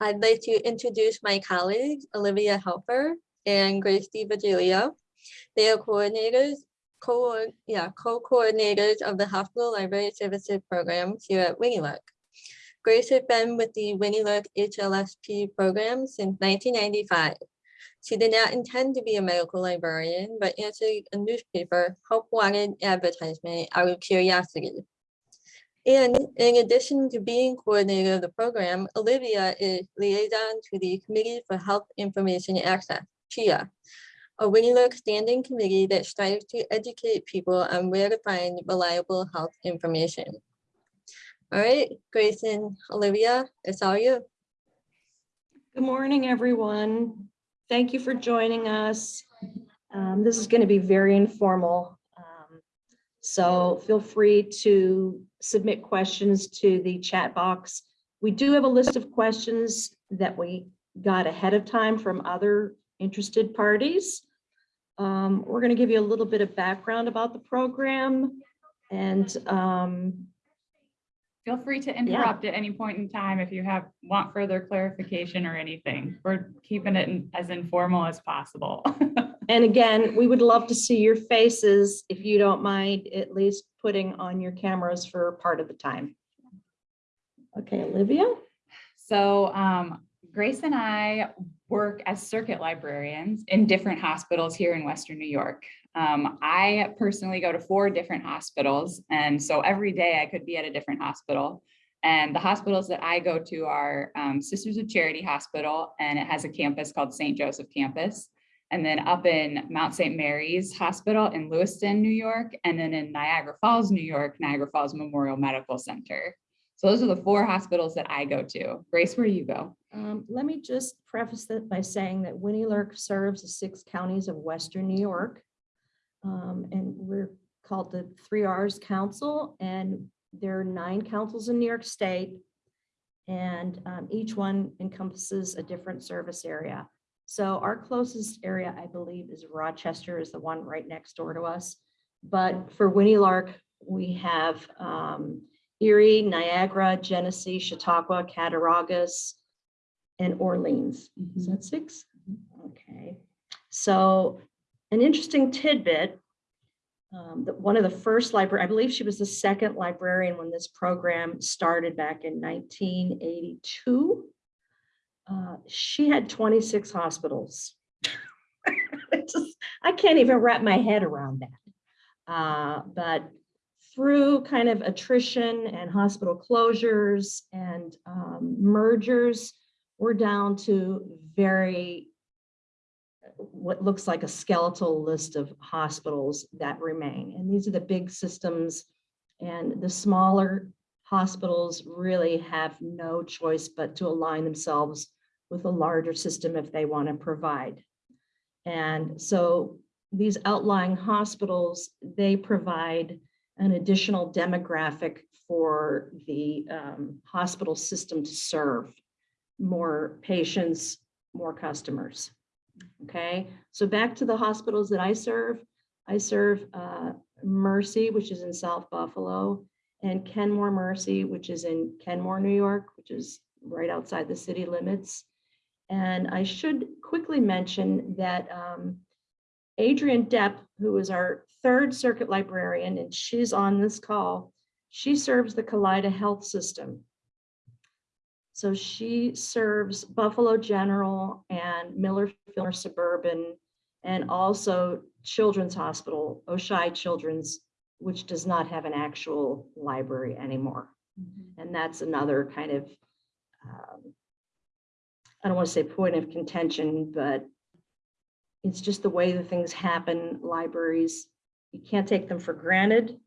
I'd like to introduce my colleagues, Olivia Helper and Grace DiVigilio. They are coordinators, co yeah, co-coordinators of the Hospital Library Services Program here at Winnie Luck. Grace has been with the Winnie Luck HLSP program since 1995. She did not intend to be a medical librarian, but answered a newspaper help wanted advertisement out of curiosity. And in addition to being coordinator of the program, Olivia is liaison to the Committee for Health Information Access, CHIA, a Luck standing committee that strives to educate people on where to find reliable health information. All right, Grace and Olivia, it's all you. Good morning, everyone. Thank you for joining us. Um, This is going to be very informal. So feel free to submit questions to the chat box. We do have a list of questions that we got ahead of time from other interested parties. Um, We're going to give you a little bit of background about the program and um, Feel free to interrupt at any point in time if you have, want further clarification or anything. We're keeping it as informal as possible. And again, we would love to see your faces if you don't mind at least putting on your cameras for part of the time. Okay, Olivia? So um, Grace and I work as circuit librarians in different hospitals here in Western New York. Um, I personally go to four different hospitals, and so every day I could be at a different hospital. And the hospitals that I go to are um, Sisters of Charity Hospital, and it has a campus called St. Joseph Campus. And then up in Mount St. Mary's Hospital in Lewiston, New York, and then in Niagara Falls, New York, Niagara Falls Memorial Medical Center. So those are the four hospitals that I go to. Grace, where do you go? Um, let me just preface that by saying that Winnie Lurk serves the six counties of Western New York. Um, and we're called the Three Rs Council, and there are nine councils in New York State. And um, each one encompasses a different service area. So our closest area, I believe, is Rochester is the one right next door to us. But for Winnie Lark, we have um, Erie, Niagara, Genesee, Chautauqua, Cattaraugus, and Orleans. Is that six? Okay. So an interesting tidbit. um, that one of the first library, I believe she was the second librarian when this program started back in 1982. Uh, She had 26 hospitals. Just- I can't even wrap my head around that. Uh, But through kind of attrition and hospital closures and um, mergers, we're down to very, what looks like a skeletal list of hospitals that remain. And these are the big systems and the smaller hospitals really have no choice but to align themselves with a larger system if they want to provide. And so these outlying hospitals, they provide an additional demographic for the um, hospital system to serve more patients, more customers. Okay, so back to the hospitals that I serve. I serve uh, Mercy, which is in South Buffalo, and Kenmore Mercy, which is in Kenmore, New York, which is right outside the city limits. And I should quickly mention that um, Adrian Depp, who is our third circuit librarian, and she's on this call, she serves the Kaleida Health System. So she serves Buffalo General and Millard Fillmore Suburban, and also Children's Hospital, Oishei Children's, which does not have an actual library anymore. And that's another kind of, um, I don't want to say point of contention, but it's just the way that things happen, libraries, you can't take them for granted.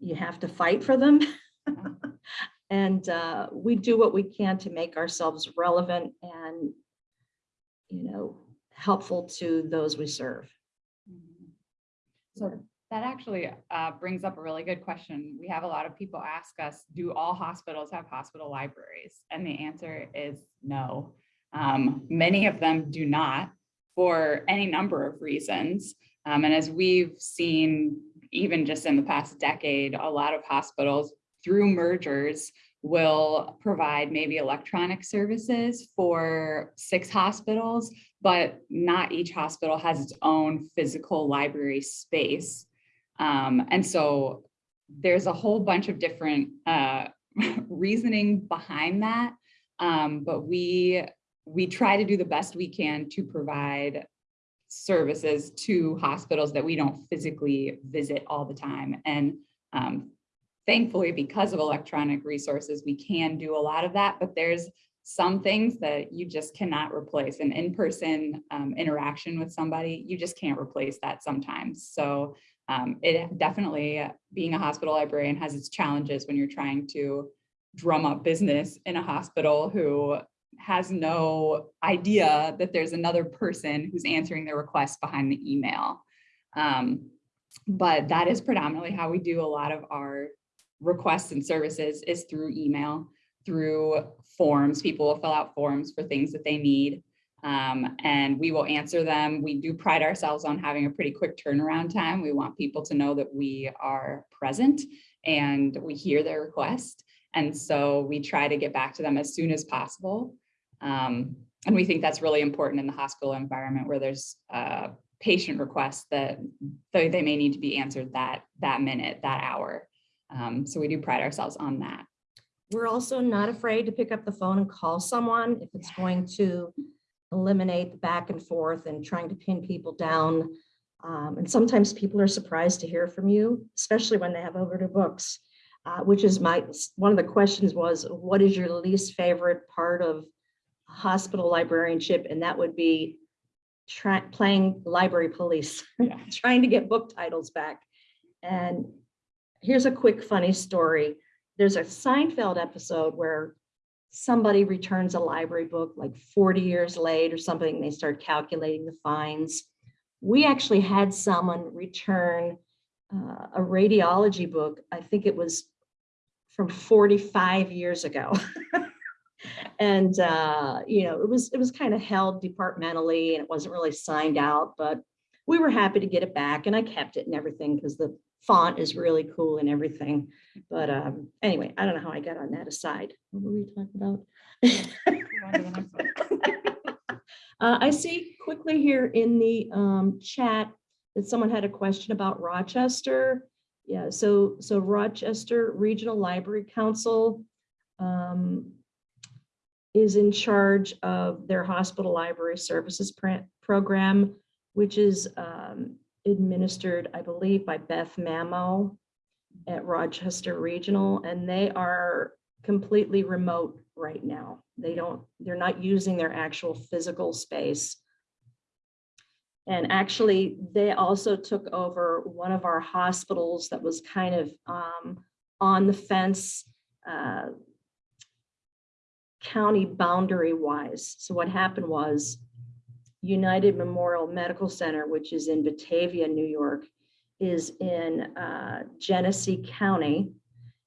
You have to fight for them. And uh, we do what we can to make ourselves relevant and, you know, helpful to those we serve. So that actually uh, brings up a really good question. We have a lot of people ask us, do all hospitals have hospital libraries? And the answer is no. Um, Many of them do not for any number of reasons. Um, And as we've seen, even just in the past decade, a lot of hospitals through mergers will provide maybe electronic services for six hospitals, but not each hospital has its own physical library space. Um, and so there's a whole bunch of different uh, reasoning behind that. Um, but we we try to do the best we can to provide services to hospitals that we don't physically visit all the time. And um, thankfully, because of electronic resources, we can do a lot of that, but there's some things that you just cannot replace. An in-person um, interaction with somebody, you just can't replace that sometimes. So um, it definitely, being a hospital librarian has its challenges when you're trying to drum up business in a hospital who has no idea that there's another person who's answering their request behind the email. Um, but that is predominantly how we do a lot of our requests and services is through email, through forms. People will fill out forms for things that they need. Um, and we will answer them. We do pride ourselves on having a pretty quick turnaround time. We want people to know that we are present and we hear their request. And so we try to get back to them as soon as possible. Um, and we think that's really important in the hospital environment where there's uh, patient requests that they, they may need to be answered that, that minute, that hour. Um, so we do pride ourselves on that. We're also not afraid to pick up the phone and call someone if it's going to eliminate the back and forth and trying to pin people down. Um, and sometimes people are surprised to hear from you, especially when they have over to books, uh, which is my, one of the questions was, what is your least favorite part of hospital librarianship? And that would be playing library police, Yeah. trying to get book titles back. And here's a quick funny story. There's a Seinfeld episode where somebody returns a library book like 40 years late or something. They start calculating the fines. We actually had someone return uh, a radiology book. I think it was from 45 years ago. and uh, you know, it was it was kind of held departmentally and it wasn't really signed out, but we were happy to get it back and I kept it and everything because the font is really cool and everything. But um, anyway, I don't know how I got on that aside. What were we talking about? Uh, I see quickly here in the um, chat that someone had a question about Rochester. Yeah, so so Rochester Regional Library Council um, is in charge of their hospital library services program, which is um, administered, I believe, by Beth Mamo at Rochester Regional, and they are completely remote right now. They don't, they're not using their actual physical space. And actually, they also took over one of our hospitals that was kind of um, on the fence, uh, county boundary wise. So what happened was United Memorial Medical Center, which is in Batavia, New York, is in uh, Genesee County.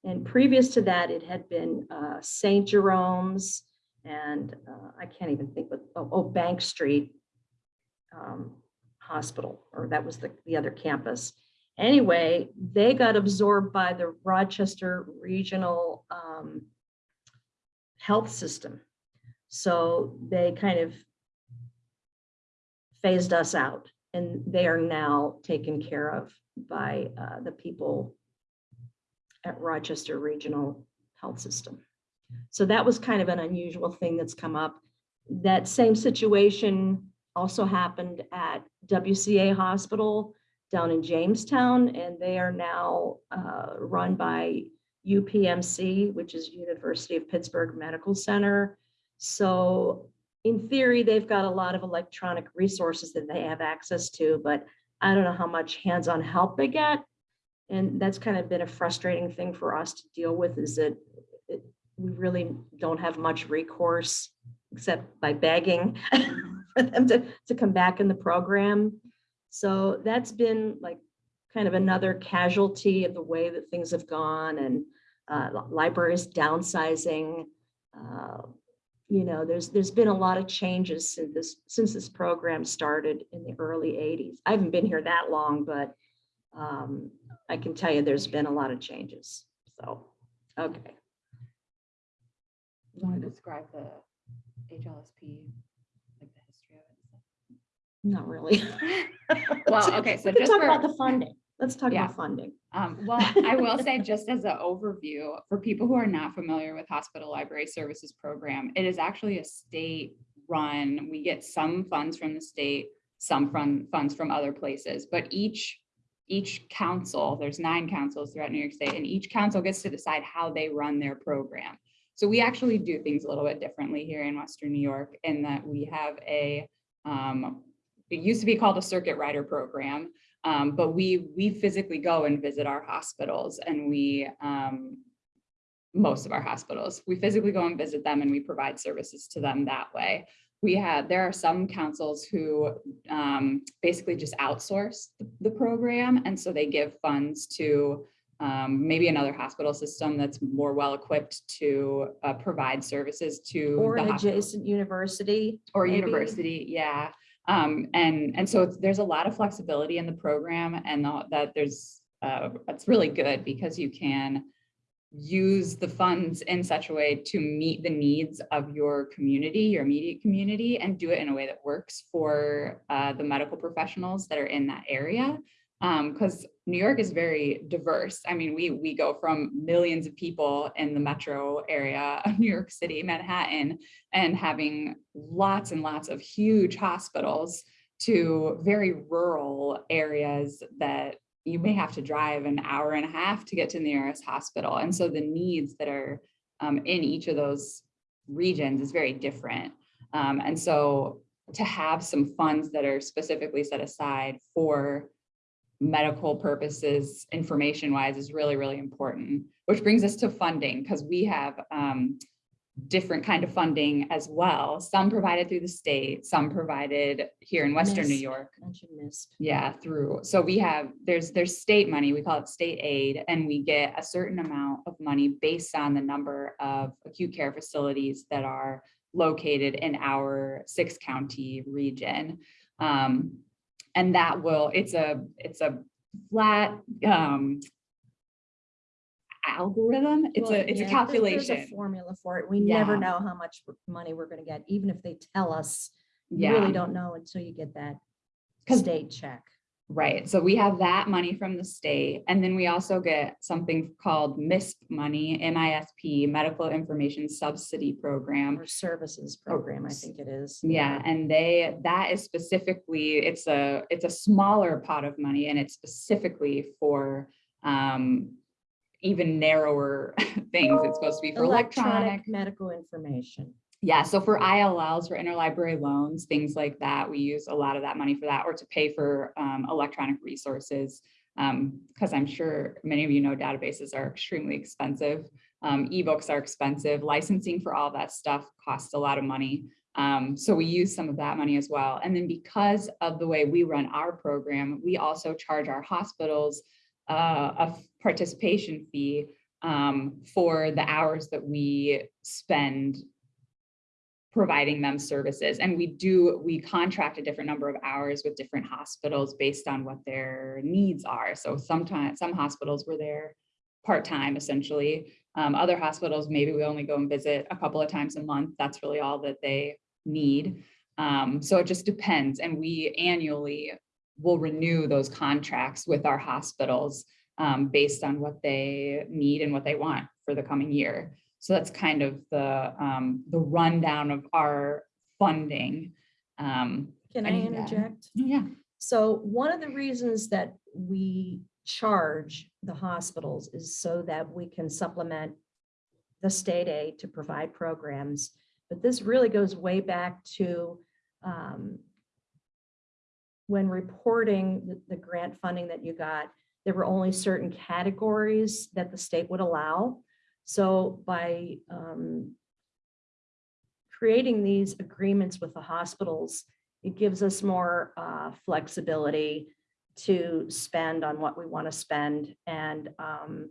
And previous to that, it had been uh, St. Jerome's and uh, I can't even think what, oh, oh, Bank Street um, Hospital, or that was the, the other campus. Anyway, they got absorbed by the Rochester Regional um, Health System. So they kind of phased us out and they are now taken care of by uh, the people at Rochester Regional Health System. So that was kind of an unusual thing that's come up. That same situation also happened at WCA Hospital down in Jamestown, and they are now uh, run by UPMC, which is University of Pittsburgh Medical Center. So in theory, they've got a lot of electronic resources that they have access to, but I don't know how much hands-on help they get. And that's kind of been a frustrating thing for us to deal with is that it- we really don't have much recourse except by begging for them to, to come back in the program. So that's been like kind of another casualty of the way that things have gone and uh, libraries downsizing. uh, You know, there's, there's been a lot of changes since this, since this program started in the early 80s. I haven't been here that long, but um, I can tell you there's been a lot of changes. So, okay. you want to describe the HLSP, like the history of Not really. Well, okay, so We just talk for- about the funding. Let's talk Yeah. about funding. Um, well, I will say just as an overview, for people who are not familiar with Hospital Library Services Program, it is actually a state run. We get some funds from the state, some from funds from other places, but each each council, there's nine councils throughout New York State, and each council gets to decide how they run their program. So we actually do things a little bit differently here in Western New York in that we have a, um, it used to be called a circuit rider program, um, but we, we physically go and visit our hospitals and we, um, most of our hospitals, we physically go and visit them and we provide services to them that way. We have, there are some councils who um, basically just outsource the- program. And so they give funds to um, maybe another hospital system that's more well-equipped to uh, provide services to. Or the an hospital adjacent university. or maybe. university, yeah. Um, and, and so there's a lot of flexibility in the program and the- that there's, uh, it's really good because you can use the funds in such a way to meet the needs of your community, your immediate community, and do it in a way that works for, uh, the medical professionals that are in that area. Um, because New York is very diverse. I mean, we, we go from millions of people in the metro area of New York City, Manhattan, and having lots and lots of huge hospitals to very rural areas that you may have to drive an hour and a half to get to the nearest hospital. And so the needs that are um, in each of those regions is very different. Um, and so to have some funds that are specifically set aside for medical purposes, information wise is really, really important, which brings us to funding because we have um, different kind of funding as well. Some provided through the state, some provided here in Western New York. Yeah, through, so we have, there's, there's state money, we call it state aid, and we get a certain amount of money based on the number of acute care facilities that are located in our six county region. Um, and that will, it's a, it's a flat, um, algorithm, it's Well, a, it's a yeah, there- there's calculation. Formula for it. We never know how much money we're gonna get, even if they tell us. You Yeah. really don't know until you get that state check. Right, so we have that money from the state, and then we also get something called MISP money, M-I-S-P, Medical Information Subsidy Program. Or services Oh, program, I think it is. Yeah, and they, that is specifically, it's a, it's a smaller pot of money and it's specifically for um even narrower things. It's supposed to be for electronic. Electronic medical information. Yeah, so for ILLs, for interlibrary loans, things like that, we use a lot of that money for that or to pay for um, electronic resources. Um, because I'm sure many of you know databases are extremely expensive. Um, ebooks are expensive. Licensing for all that stuff costs a lot of money. Um, so we use some of that money as well. And then because of the way we run our program, we also charge our hospitals uh, a participation fee um, for the hours that we spend providing them services. And we do, we contract a different number of hours with different hospitals based on what their needs are. So sometimes, some hospitals were there part-time essentially. Um, other hospitals, maybe we only go and visit a couple of times a month. That's really all that they need. Um, so it just depends. And we annually will renew those contracts with our hospitals um, based on what they need and what they want for the coming year. So that's kind of the, um, the rundown of our funding. Um, Can I yeah. interject? yeah, So one of the reasons that we charge the hospitals is so that we can supplement the state aid to provide programs. But this really goes way back to um, when reporting the, the grant funding that you got, there were only certain categories that the state would allow. So by um, creating these agreements with the hospitals, it gives us more uh, flexibility to spend on what we want to spend. And um,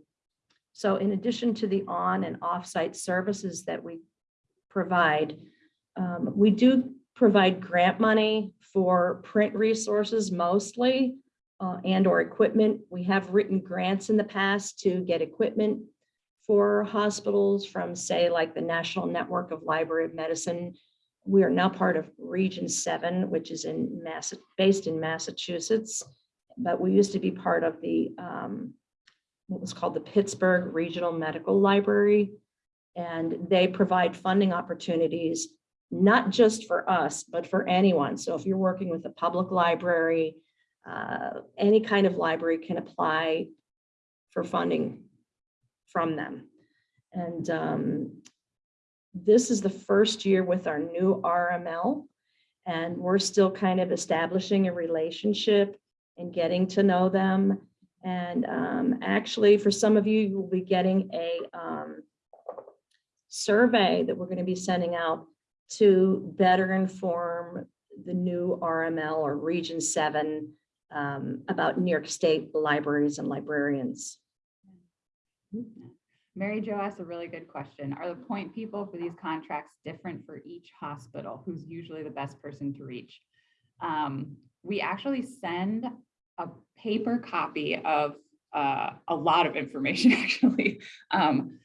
so in addition to the on and off-site services that we provide, um, we do provide grant money for print resources mostly uh, and or equipment. We have written grants in the past to get equipment for hospitals from, say, like the National Network of Library of Medicine. We are now part of Region Seven, which is in Massa, based in Massachusetts. But we used to be part of the, um, what was called the Pittsburgh Regional Medical Library. And they provide funding opportunities, not just for us, but for anyone. So if you're working with a public library, uh, any kind of library can apply for funding from them. And um, this is the first year with our new RML. And we're still kind of establishing a relationship and getting to know them. And um, actually, for some of you, you will be getting a um, survey that we're going to be sending out to better inform the new RML or Region 7 um, about New York State libraries and librarians. Mary Jo asked a really good question. Are the point people for these contracts different for each hospital? Who's usually the best person to reach? Um, we actually send a paper copy of uh, a lot of information, actually. Um,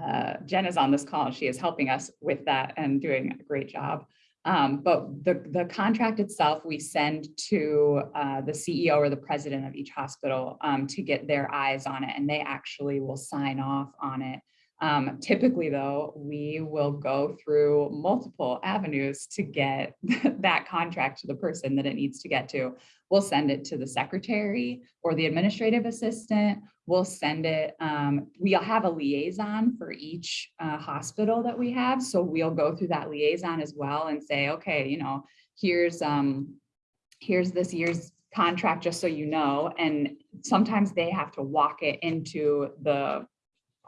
uh, Jen is on this call. And she is helping us with that and doing a great job. Um, but the, the contract itself, we send to uh, the CEO or the president of each hospital um, to get their eyes on it, and they actually will sign off on it. Um, typically, though, we will go through multiple avenues to get that contract to the person that it needs to get to. We'll send it to the secretary or the administrative assistant. We'll send it, um, we'll have a liaison for each uh, hospital that we have. So we'll go through that liaison as well and say, okay, you know, here's, um, here's this year's contract, just so you know. And sometimes they have to walk it into the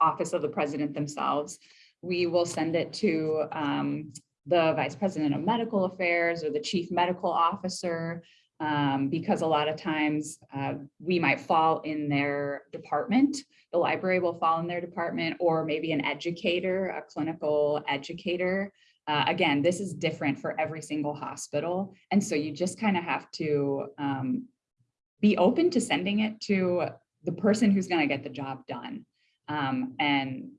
office of the president themselves. We will send it to um, the vice president of medical affairs or the chief medical officer um, because a lot of times uh, we might fall in their department. The library will fall in their department or maybe an educator, a clinical educator. Uh, again, this is different for every single hospital. And so you just kind of have to um, be open to sending it to the person who's going to get the job done. Um, and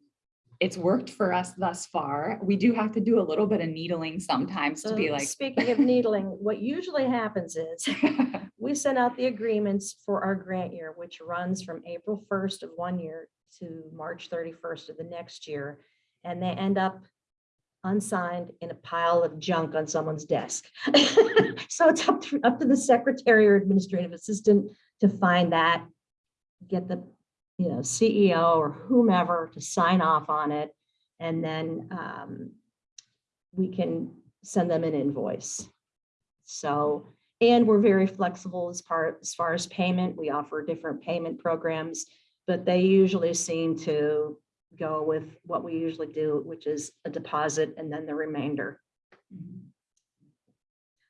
it's worked for us thus far. We do have to do a little bit of needling sometimes to be like, Speaking of needling, what usually happens is we send out the agreements for our grant year, which runs from April first of one year to March thirty-first of the next year. And they end up unsigned in a pile of junk on someone's desk. So it's up to, up to the secretary or administrative assistant to find that, get the, you know, CEO or whomever to sign off on it. And then um, we can send them an invoice. So, and we're very flexible as as far as payment. We offer different payment programs, but they usually seem to go with what we usually do, which is a deposit and then the remainder.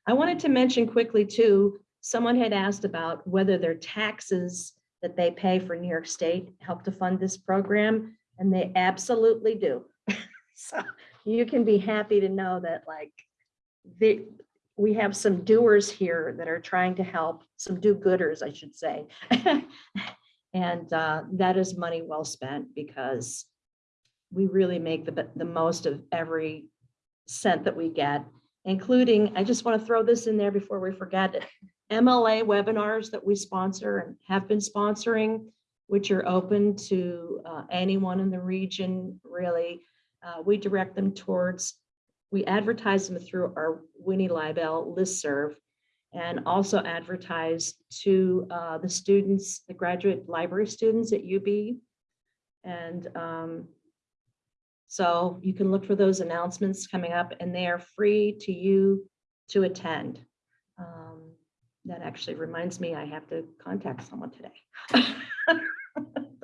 I wanted to mention quickly too, someone had asked about whether their taxes that they pay for New York State help to fund this program, and they absolutely do. So you can be happy to know that like the, we have some doers here that are trying to help, some do-gooders, I should say. And uh, that is money well spent because we really make the, the most of every cent that we get, including, I just want to throw this in there before we forget it. MLA webinars that we sponsor and have been sponsoring, which are open to uh, anyone in the region, really. Uh, We direct them towards, we advertise them through our Winnie Libel listserv and also advertise to uh, the students, the graduate library students at UB. And um, so you can look for those announcements coming up and they are free to you to attend. That actually reminds me, I have to contact someone today.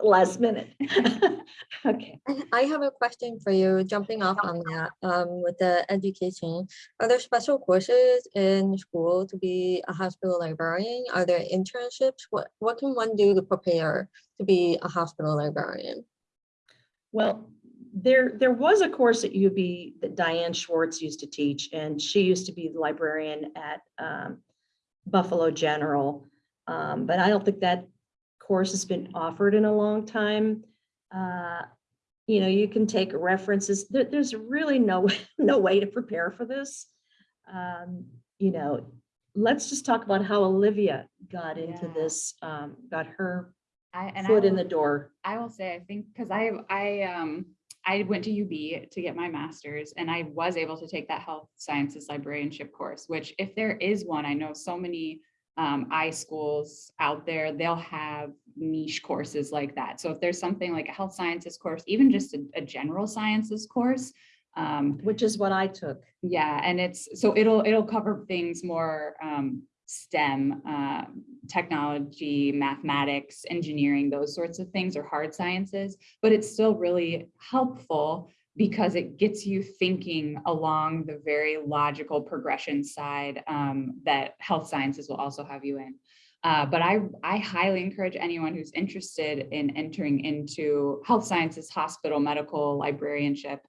Last minute. Okay. I I have a question for you, jumping off on that, um, with the education. Are there special courses in school to be a hospital librarian? Are there internships? What, what can one do to prepare to be a hospital librarian? Well, there, there was a course at UB that Diane Schwartz used to teach, and she used to be the librarian at um, Buffalo General. Um, But I don't think that course has been offered in a long time. Uh, you know, you can take references. There, there's really no, no way to prepare for this. Um, you know, let's just talk about how Olivia got into Yeah. this, um, got her I, and I foot in the door. I will say, I think, because I, I, um, I went to UB to get my master's and I was able to take that health sciences librarianship course, which if there is one, I know so many um, I schools out there, they'll have niche courses like that. So if there's something like a health sciences course, even just a, a general sciences course, um, Which is what I took. yeah, and it's, so it'll, it'll cover things more um STEM, uh, technology, mathematics, engineering, those sorts of things, or hard sciences. But it's still really helpful because it gets you thinking along the very logical progression side um, that health sciences will also have you in. Uh, but I, I highly encourage anyone who's interested in entering into health sciences, hospital, medical, librarianship,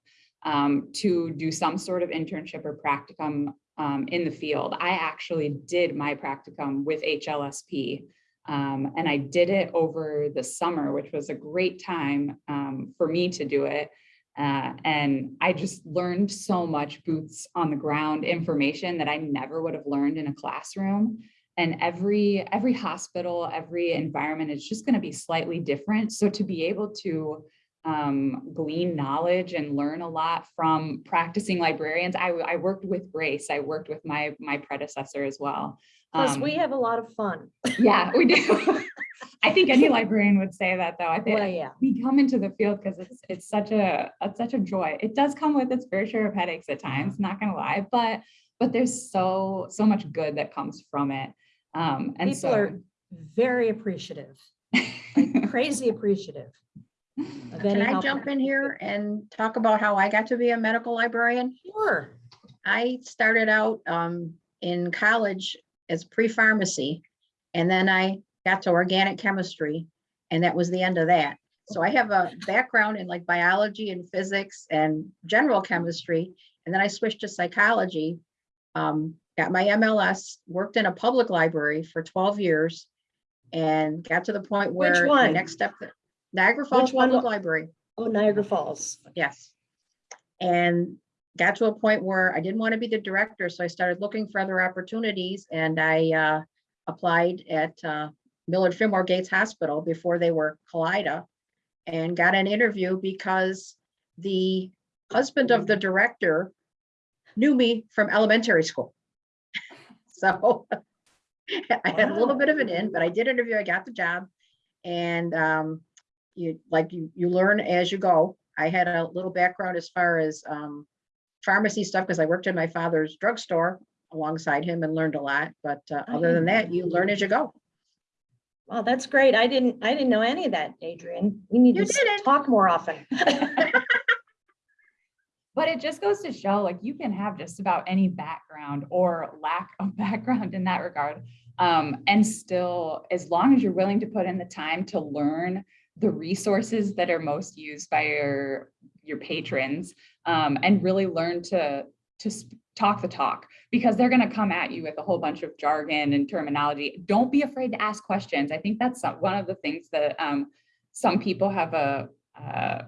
um, to do some sort of internship or practicum um, in the field. I actually did my practicum with HLSP. um, and I did it over the summer, which was a great time um, for me to do it. Uh, and I just learned so much boots on the ground information that I never would have learned in a classroom. And every every hospital, every environment is just going to be slightly different. So to be able to um, glean knowledge and learn a lot from practicing librarians. I, I worked with Grace. I worked with my my predecessor as well. Plus, Um, we have a lot of fun. yeah, we do. I think any librarian would say that though. I think Well, yeah. we come into the field because it's it's such a it's such a joy. It does come with its fair share of headaches at times, not gonna lie, but but there's so so much good that comes from it. Um, and People so are very appreciative, like crazy appreciative. Of Can I jump in here and talk about how I got to be a medical librarian? Sure. I started out um, in college as pre-pharmacy, and then I got to organic chemistry, and that was the end of that. So I have a background in like biology and physics and general chemistry, and then I switched to psychology. um, Got my MLS, worked in a public library for 12 years, and got to the point Which where the one? next step, Niagara Falls one Public wa- Library. Oh, Niagara Falls. Yes. And got to a point where I didn't want to be the director, so I started looking for other opportunities and I uh, applied at uh, Millard Fillmore Gates Hospital before they were Kaleida and got an interview because the husband of the director knew me from elementary school. So I had a little bit of an in, but I did interview, I got the job. And um, you, like, you, you learn as you go. I had a little background as far as um, pharmacy stuff, because I worked in my father's drugstore alongside him and learned a lot, but uh, other than that, you learn as you go. Wow, that's great. I didn't, I didn't know any of that, Adrian. We need to You s- didn't. talk more often. But it just goes to show like you can have just about any background or lack of background in that regard. Um, and still, as long as you're willing to put in the time to learn the resources that are most used by your your patrons um, and really learn to to talk the talk because they're going to come at you with a whole bunch of jargon and terminology. Don't be afraid to ask questions. I think that's one of the things that um, some people have a uh,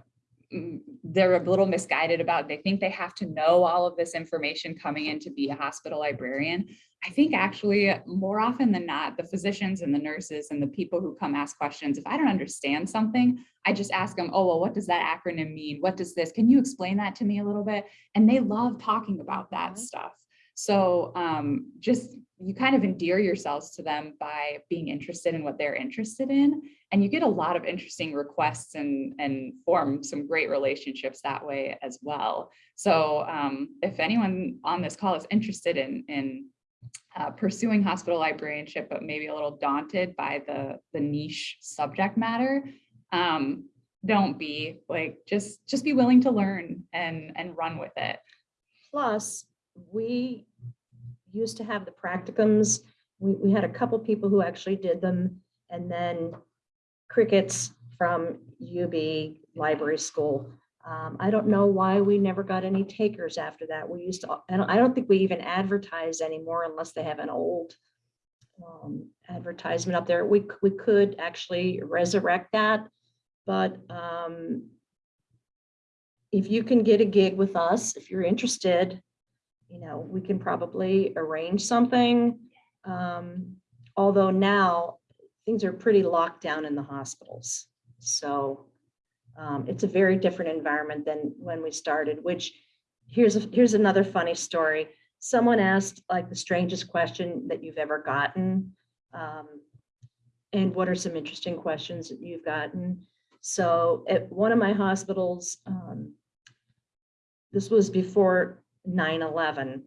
they're a little misguided about. They think they have to know all of this information coming in to be a hospital librarian. I think actually more often than not, the physicians and the nurses and the people who come ask questions, if I don't understand something, I just ask them, oh, well, what does that acronym mean? What does this? Can you explain that to me a little bit? And they love talking about that Mhm. stuff. So um, just you kind of endear yourselves to them by being interested in what they're interested in. And you get a lot of interesting requests and, and form some great relationships that way as well. So um, if anyone on this call is interested in, in uh, pursuing hospital librarianship, but maybe a little daunted by the, the niche subject matter, um, don't be like, just, just be willing to learn and, and run with it. Plus, we used to have the practicums. We, we had a couple people who actually did them. And then crickets from UB Library School. Um, I don't know why we never got any takers after that. We used to, don't, I don't think we even advertise anymore unless they have an old um, advertisement up there. We, we could actually resurrect that. But um, if you can get a gig with us, if you're interested, you know, we can probably arrange something. Um, although now things are pretty locked down in the hospitals. So um, it's a very different environment than when we started, which here's, a- here's another funny story. Someone asked like the strangest question that you've ever gotten. Um, and what are some interesting questions that you've gotten? So at one of my hospitals, um, this was before 9/11.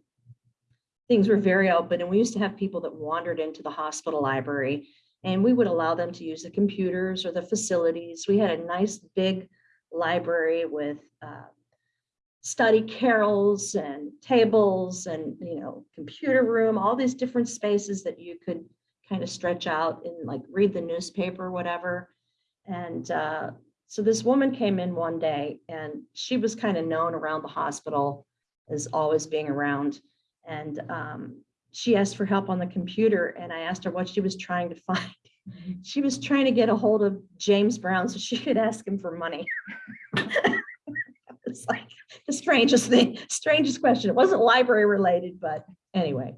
Things were very open and we used to have people that wandered into the hospital library and we would allow them to use the computers or the facilities. We had a nice big library with uh, study carrels and tables and, you know, computer room, all these different spaces that you could kind of stretch out and like read the newspaper, whatever. And uh, so this woman came in one day and she was kind of known around the hospital as always being around. And um, she asked for help on the computer and I asked her what she was trying to find. She was trying to get a hold of James Brown so she could ask him for money. It's like the strangest thing, strangest question. It wasn't library related, but anyway.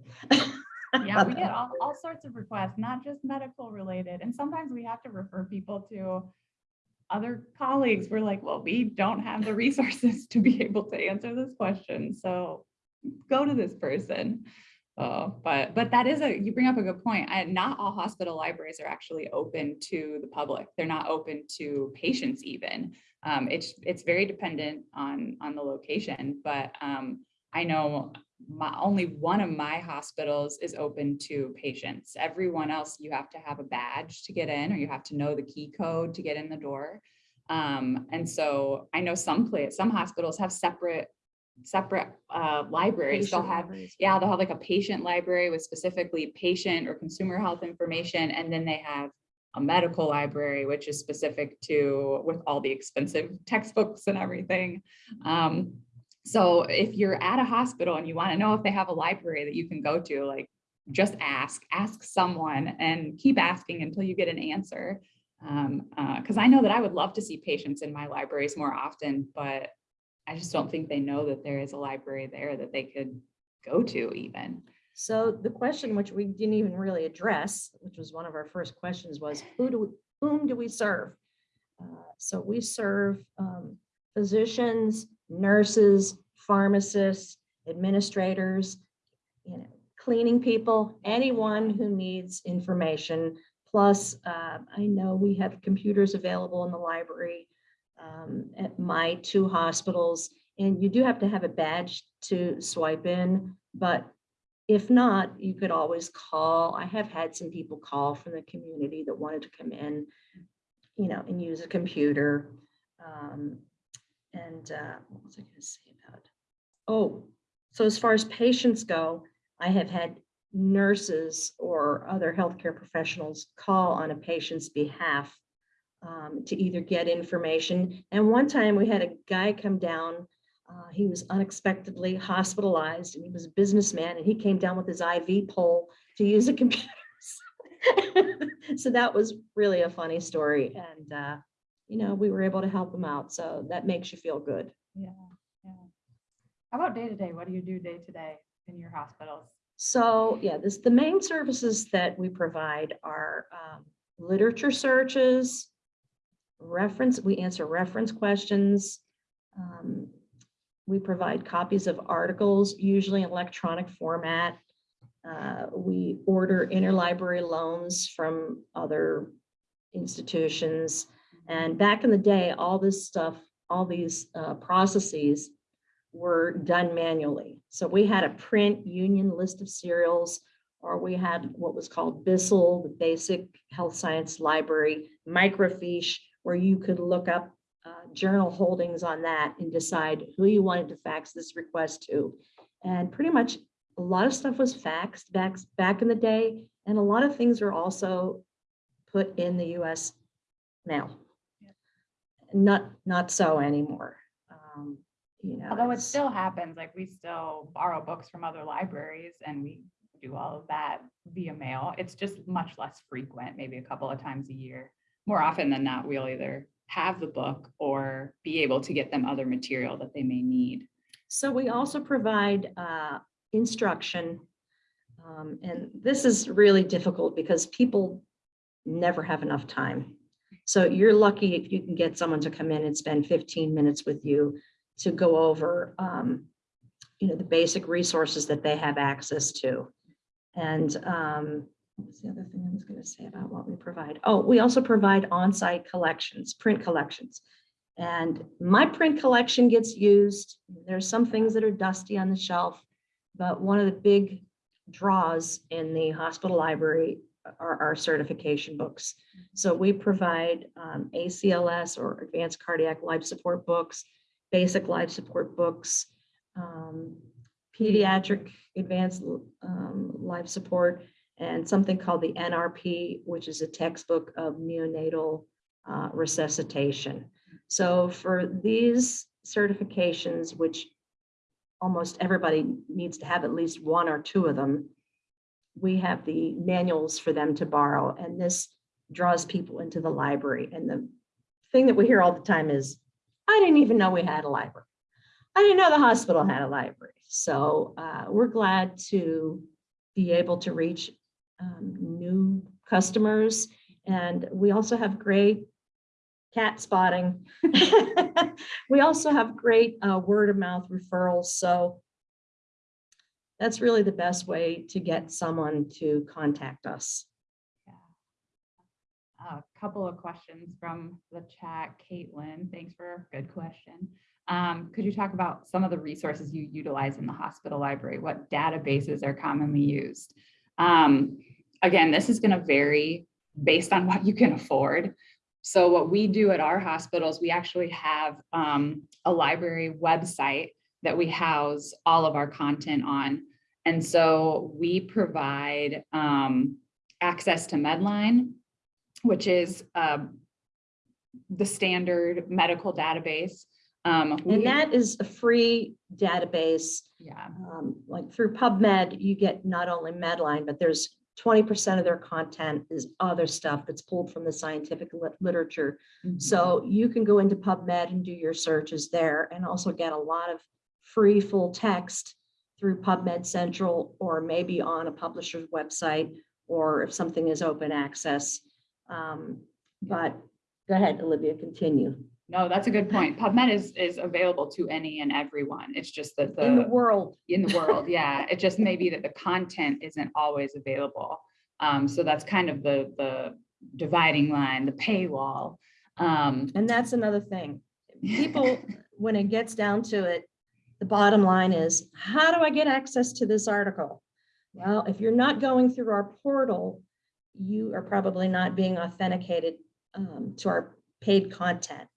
Yeah, we get all, all sorts of requests, not just medical related. And sometimes we have to refer people to other colleagues. We're like, well, we don't have the resources to be able to answer this question. So go to this person. Uh, but, but that is a, you bring up a good point. And not all hospital libraries are actually open to the public. They're not open to patients even. Um, it's, it's very dependent on, on the location, but, um, I know my, only one of my hospitals is open to patients. Everyone else, you have to have a badge to get in, or you have to know the key code to get in the door. Um, and so I know some place, some hospitals have separate, separate, uh, libraries. They'll have libraries. yeah, they'll have like a patient library with specifically patient or consumer health information, and then they have a medical library, which is specific to with all the expensive textbooks and everything. Um, so if you're at a hospital and you want to know if they have a library that you can go to, like just ask, ask someone and keep asking until you get an answer. Um, uh, I know that I would love to see patients in my libraries more often, but I just don't think they know that there is a library there that they could go to even. So the question which we didn't even really address, which was one of our first questions was, who do we, whom do we serve? Uh, So we serve um, physicians, nurses, pharmacists, administrators, you know, cleaning people, anyone who needs information. Plus, uh, I know we have computers available in the library um, at my two hospitals. And you do have to have a badge to swipe in, but if not, you could always call. I have had some people call from the community that wanted to come in, you know, and use a computer. Um, And uh, what was I going to say about? Oh, so as far as patients go, I have had nurses or other healthcare professionals call on a patient's behalf um, to either get information. And one time we had a guy come down uh, he was unexpectedly hospitalized and he was a businessman and he came down with his IV pole to use a computer. So that was really a funny story and, uh, you know, we were able to help them out. So that makes you feel good. Yeah, yeah. How about day to day? What do you do day to day in your hospitals? So, yeah, this, the main services that we provide are um, literature searches, reference, we answer reference questions. um, We provide copies of articles, usually in electronic format. Uh, We order interlibrary loans from other institutions. And back in the day, all this stuff, all these uh, processes were done manually. So we had a print union list of serials, or we had what was called BISL, the Basic Health Science Library, microfiche, where you could look up uh, journal holdings on that and decide who you wanted to fax this request to. And pretty much a lot of stuff was faxed back, back in the day, and a lot of things were also put in the US mail. Not, not so anymore. Um, You know. Although it still happens, like we still borrow books from other libraries and we do all of that via mail. It's just much less frequent, maybe a couple of times a year. More often than not, we'll either have the book or be able to get them other material that they may need. So we also provide uh, instruction. um, And this is really difficult because people never have enough time. So you're lucky if you can get someone to come in and spend 15 minutes with you to go over, um, you know, the basic resources that they have access to. And um, what's the other thing I was going to say about what we provide? Oh, we also provide on-site collections, print collections. And my print collection gets used. There's some things that are dusty on the shelf, but one of the big draws in the hospital library are our certification books. So we provide um, ACLS or advanced cardiac life support books, basic life support books, um, pediatric advanced um, life support, and something called the NRP, which is a textbook of neonatal uh, resuscitation. So for these certifications, which almost everybody needs to have at least one or two of them, we have the manuals for them to borrow, and this draws people into the library. And the thing that we hear all the time is, I didn't even know we had a library. I didn't know the hospital had a library. So uh, we're glad to be able to reach um, new customers. And we also have great cat spotting. We also have great uh, word of mouth referrals. So that's really the best way to get someone to contact us. A couple of questions from the chat. Caitlin, thanks for a good question. Um, could you talk about some of the resources you utilize in the hospital library? What databases are commonly used? Um, again, this is going to vary based on what you can afford. So what we do at our hospitals, we actually have um, a library website that we house all of our content on. And so we provide um, access to Medline, which is um, the standard medical database. Um, And that is a free database. Yeah, um, Like through PubMed, you get not only Medline, but there's twenty percent of their content is other stuff that's pulled from the scientific lit- literature. mhm. So you can go into PubMed and do your searches there and also get a lot of free full text through PubMed Central or maybe on a publisher's website, or if something is open access. Um, But go ahead, Olivia, continue. No, that's a good point. PubMed is, is available to any and everyone. It's just that the In the world, in the world, yeah, it just may be that the content isn't always available. Um, so that's kind of the, the dividing line, the paywall. Um, and that's another thing. People, when it gets down to it, the bottom line is, how do I get access to this article? Well, if you're not going through our portal, you are probably not being authenticated um, to our paid content.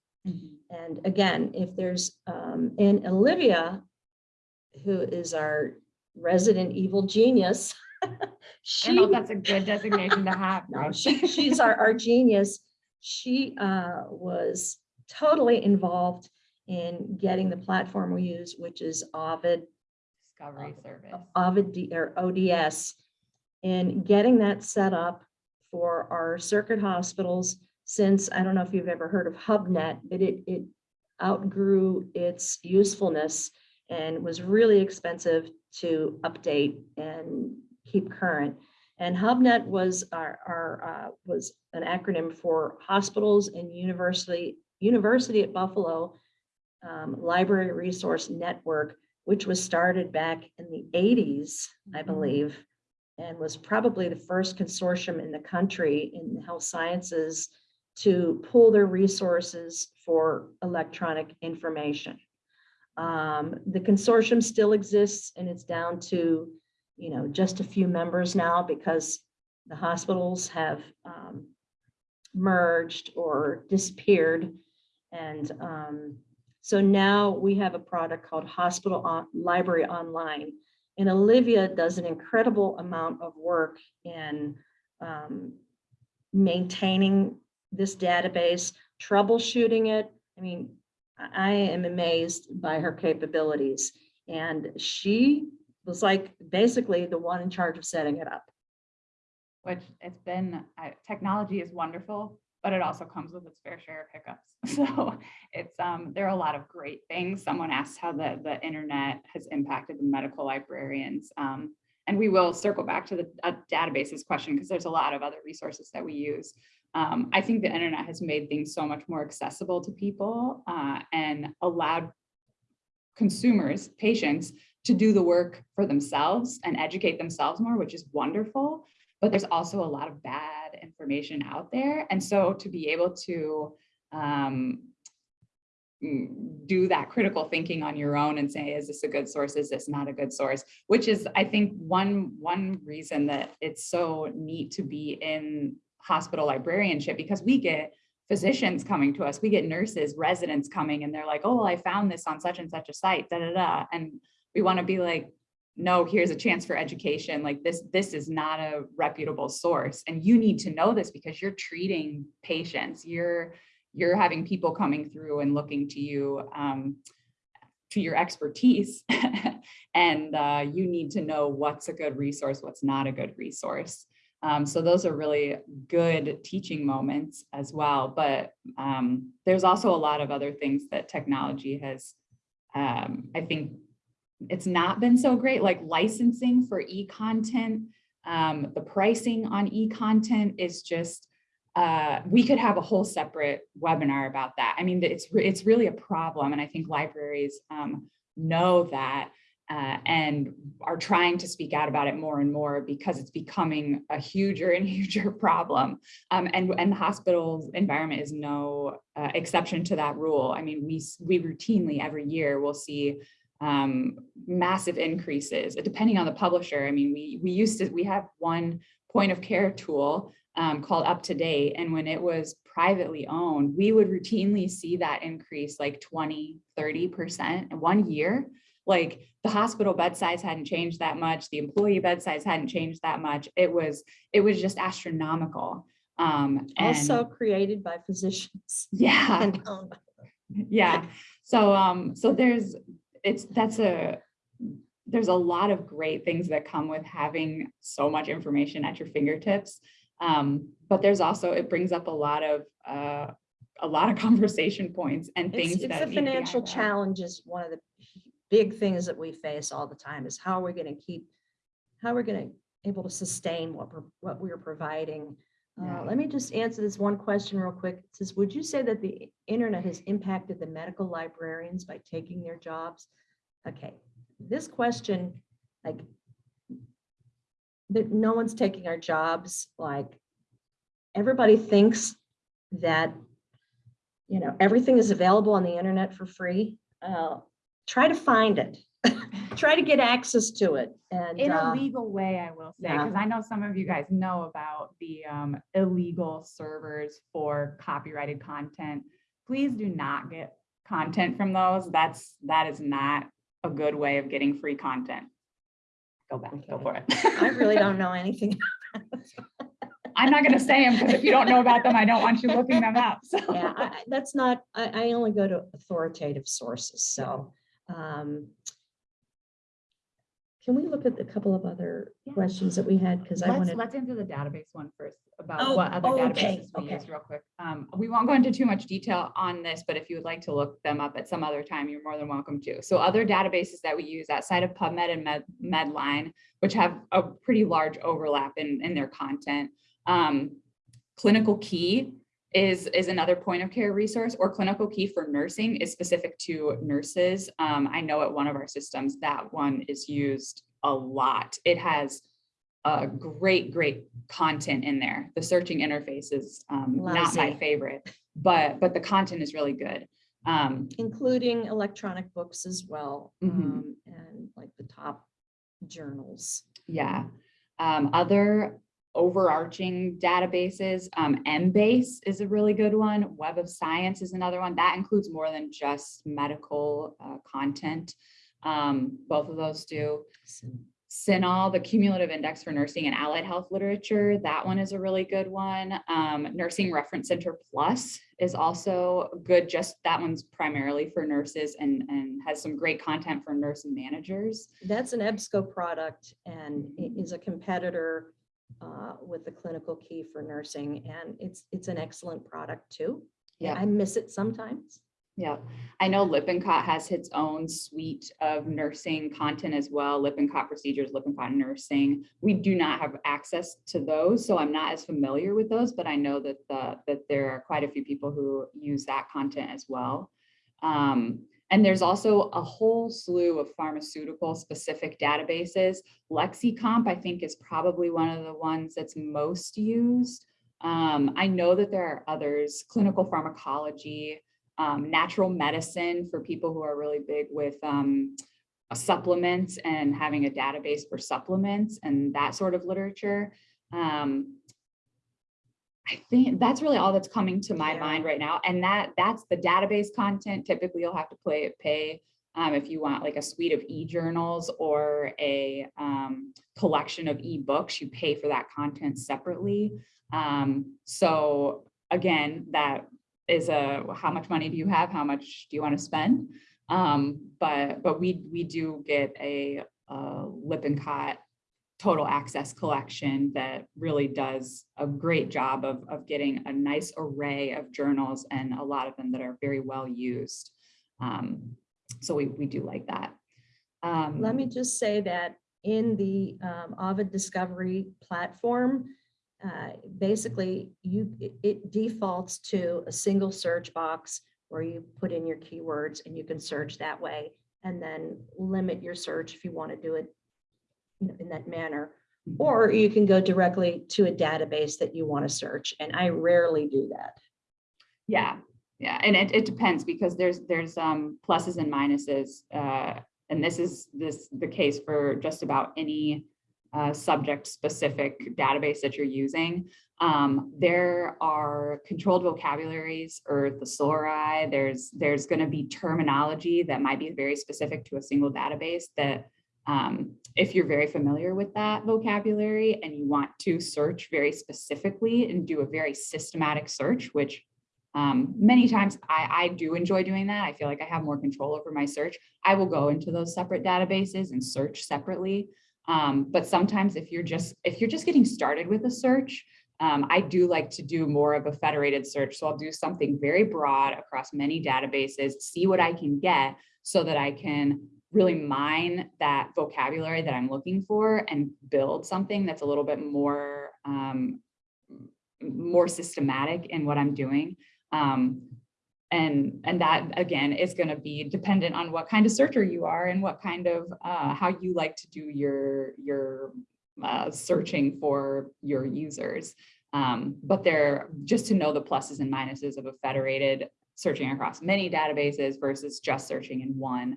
And again, if there's, um, and Olivia, who is our resident evil genius. I don't know that's a good designation to have. no, she, she's our, our genius. She, uh, was totally involved in getting the platform we use, which is Ovid, Discovery service. Ovid, D- or ODS. And getting that set up for our circuit hospitals, since, I don't know if you've ever heard of HubNet, but it, it outgrew its usefulness and was really expensive to update and keep current. And HubNet was our, our, uh, was an acronym for Hospitals and University, University at Buffalo um, Library Resource Network, which was started back in the eighties, I Mhm. believe, and was probably the first consortium in the country in the health sciences to pull their resources for electronic information. Um, the consortium still exists and it's down to, you know, just a few members now because the hospitals have um, merged or disappeared. And um, so now we have a product called Hospital On- Library Online. And Olivia does an incredible amount of work in um, maintaining this database, troubleshooting it. I mean, I am amazed by her capabilities. And she was like basically the one in charge of setting it up. Which it's been, uh, technology is wonderful, but it also comes with its fair share of hiccups. So it's, um, there are a lot of great things. Someone asked how the, the internet has impacted the medical librarians. Um, and we will circle back to the uh, databases question because there's a lot of other resources that we use. Um, I think the internet has made things so much more accessible to people uh, and allowed consumers, patients, to do the work for themselves and educate themselves more, which is wonderful. But there's also a lot of bad information out there. And so to be able to um, mm, do that critical thinking on your own and say, is this a good source? Is this not a good source? Which is, I think, one, one reason that it's so neat to be in hospital librarianship because we get physicians coming to us, we get nurses, residents coming and they're like, oh, I found this on such and such a site, da, da, da. And we want to be like, no, here's a chance for education. Like this, this is not a reputable source. And you need to know this because you're treating patients. You're, you're having people coming through and looking to you um, to your expertise. and uh, you need to know what's a good resource, what's not a good resource. Um, so those are really good teaching moments as well. But um, there's also a lot of other things that technology has, um, I think, it's not been so great, like licensing for e-content. Um, the pricing on e-content is just, uh, we could have a whole separate webinar about that. I mean, it's, it's really a problem. And I think libraries um, know that uh, and are trying to speak out about it more and more because it's becoming a huger and huger problem. Um, and, and the hospital's environment is no uh, exception to that rule. I mean, we, we routinely every year will see um, massive increases, depending on the publisher. I mean, we, we used to, we have one point of care tool um, called Up to Date. And when it was privately owned, we would routinely see that increase like 20, 30% in one year. Like the hospital bed size hadn't changed that much. The employee bed size hadn't changed that much. It was, it was just astronomical. Um, Also created by physicians. yeah, and owned yeah. So, um, so there's, it's, that's a, there's a lot of great things that come with having so much information at your fingertips. Um, but there's also, it brings up a lot of, uh, a lot of conversation points and things It's, it's need financial challenge is one of the big things that we face all the time is how are we going to keep, how we're going to able to sustain what we're, what we're providing. Uh, let me just answer this one question real quick. It says, would you say that the internet has impacted the medical librarians by taking their jobs? Okay, this question, like, that no one's taking our jobs, like, everybody thinks that, you know, everything is available on the internet for free. Uh, Try to find it. Try to get access to it and. In a uh, legal way, I will say, yeah. because I know some of you guys know about the um, illegal servers for copyrighted content. Please do not get content from those. That's, that is not a good way of getting free content. Go back, go for it. I really don't know anything. About that. I'm not gonna say them, because if you don't know about them, I don't want you looking them up, so. Yeah, I- that's not, I, I only go to authoritative sources, so. um, Can we look at a couple of other Yeah. questions that we had? Because I Let's, wanted, let's answer the database one first, Oh, about what other oh, okay, databases we okay. use real quick. Um, we won't go into too much detail on this, but if you would like to look them up at some other time, you're more than welcome to. So other databases that we use outside of PubMed and Med, Medline, which have a pretty large overlap in, in their content. Um, Clinical Key is, is another point of care resource or Clinical Key for nursing is specific to nurses. Um, I know at one of our systems, that one is used a lot. It has uh, great, great content in there. The searching interface is um, not my favorite, but, but the content is really good. Um, including electronic books as well, Mhm. um, and like the top journals. yeah. Um, other overarching databases, um, Embase is a really good one. Web of Science is another one. That includes more than just medical uh, content. Um, both of those do. CINAHL, the Cumulative Index for Nursing and Allied Health Literature, that one is a really good one. Um, Nursing Reference Center Plus is also good, just that one's primarily for nurses and, and has some great content for nurse and managers. That's an EBSCO product and is a competitor uh, with the clinical key for nursing, and it's, it's an excellent product too. Yeah. I miss it sometimes. Yeah, I know Lippincott has its own suite of nursing content as well, Lippincott procedures, Lippincott nursing. We do not have access to those, so I'm not as familiar with those, but I know that the, that there are quite a few people who use that content as well. Um, and there's also a whole slew of pharmaceutical specific databases. LexiComp, I think, is probably one of the ones that's most used. Um, I know that there are others, clinical pharmacology, um, natural medicine for people who are really big with um, supplements and having a database for supplements and that sort of literature. Um, I think that's really all that's coming to my Yeah. mind right now. And that that's the database content. Typically, you'll have to play pay um, if you want like a suite of e-journals or a um, collection of e-books, you pay for that content separately. Um, so again, that is a, how much money do you have? How much do you want to spend? Um, but, but we, we do get a, uh Lippincott total access collection that really does a great job of, of getting a nice array of journals and a lot of them that are very well used. Um, so we, we do like that. Um, Let me just say that in the um, Ovid Discovery platform, uh, basically you, it- defaults to a single search box where you put in your keywords and you can search that way and then limit your search if you want to do it in that manner. Or you can go directly to a database that you want to search, and I rarely do that. Yeah, yeah, and it, it depends because there's, there's um pluses and minuses. Uh, and this is this, the case for just about any uh, subject specific database that you're using. Um, there are controlled vocabularies or thesauri. There's, there's gonna be terminology that might be very specific to a single database that um, if you're very familiar with that vocabulary and you want to search very specifically and do a very systematic search, which um, many times I, I do enjoy doing that. I feel like I have more control over my search. I will go into those separate databases and search separately. Um, but sometimes if you're just if you're just getting started with a search, um, I do like to do more of a federated search. So I'll do something very broad across many databases, see what I can get so that I can really mine that vocabulary that I'm looking for and build something that's a little bit more um, more systematic in what I'm doing. Um, and, and that again is going to be dependent on what kind of searcher you are and what kind of, uh, how you like to do your, your uh, searching for your users. Um, but they're just to know the pluses and minuses of a federated searching across many databases versus just searching in one,